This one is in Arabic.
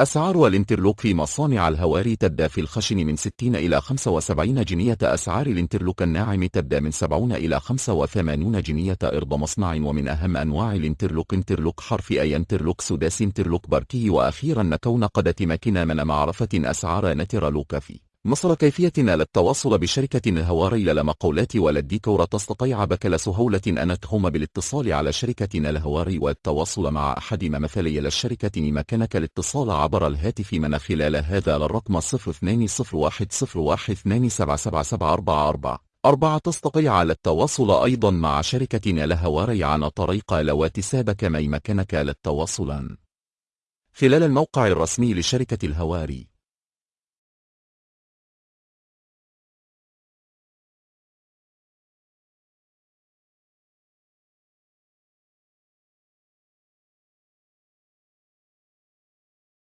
أسعار الانترلوك في مصانع الهواري تبدأ في الخشن من 60 إلى 75 جنية أسعار الانترلوك الناعم تبدأ من 70 إلى 85 جنية أرض مصنع ومن أهم أنواع الانترلوك انترلوك حرف I انترلوك سداسي انترلوك بركي وأخيرا نكون قد تمكنا من معرفة أسعار انترلوك في. مصر كيفية للتواصل بشركة الهواري للمقاولات وللديكور تستطيع بكل سهولة أن تقوم بالاتصال على شركة الهواري والتواصل مع أحد ممثلي للشركة بإمكانك الاتصال عبر الهاتف من خلال هذا الرقم 020101277744 أربعة تستطيع التواصل أيضا مع شركة الهواري عن طريق الواتساب كما يمكنك للتواصل. خلال الموقع الرسمي لشركة الهواري